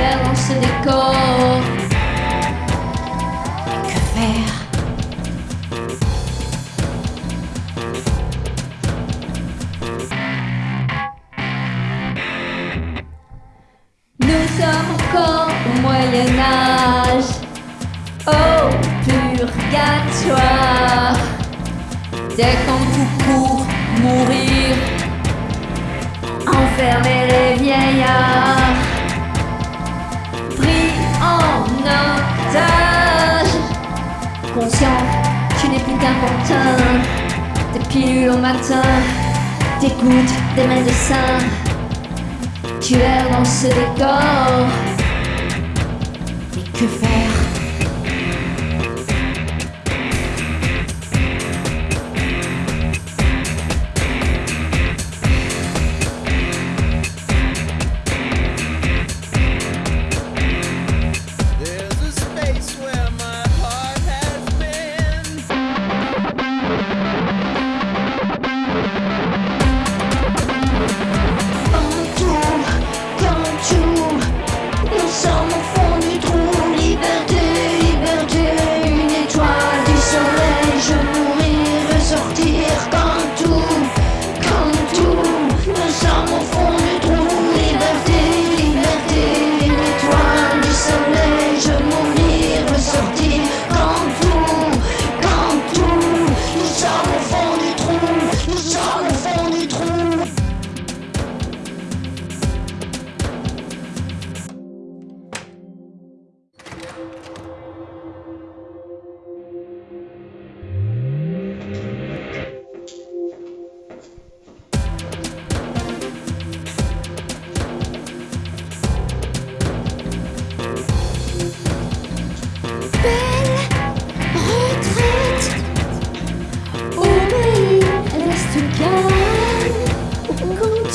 Dans ce décor. Que faire? Nous sommes encore au Moyen Âge, au purgatoire. Dès qu'on vous court mourir, Tu n'es plus qu'un pantin, des pilules au matin, des gouttes des médecins. Tu es dans ce décor. Et que faire?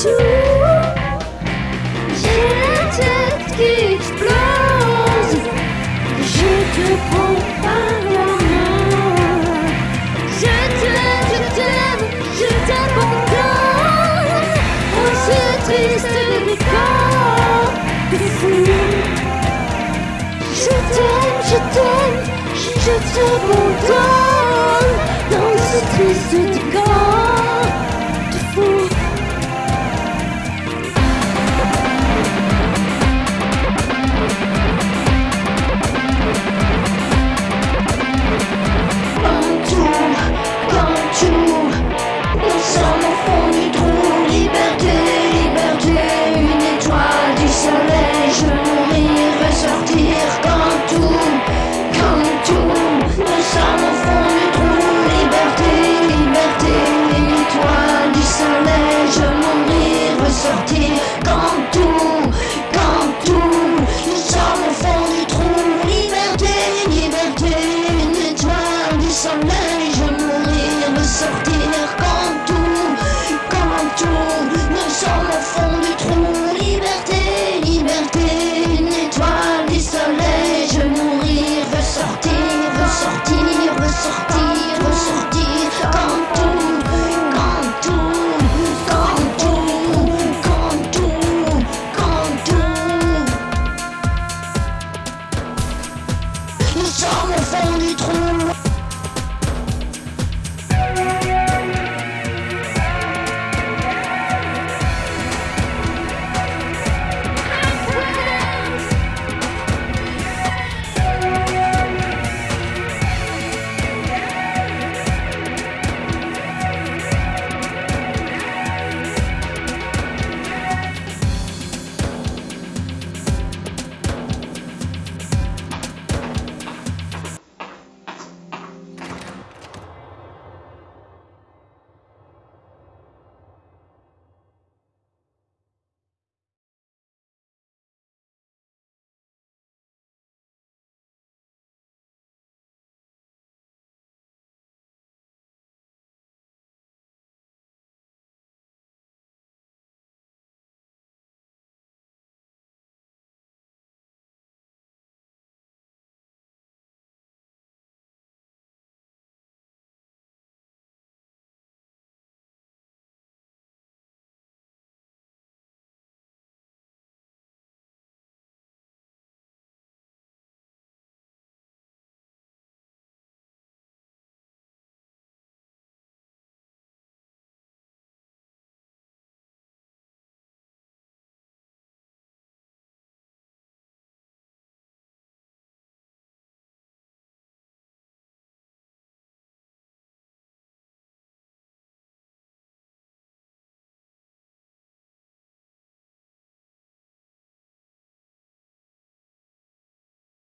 J'ai la tête qui explose. Je te prends par la main. Je t'aime, je t'aime, je t'abandonne. Oh, ce triste décor de fou. Je t'aime, je t'aime, je t'abandonne dans ce triste décor laisse les genoux ressortir quand tout, quand tout.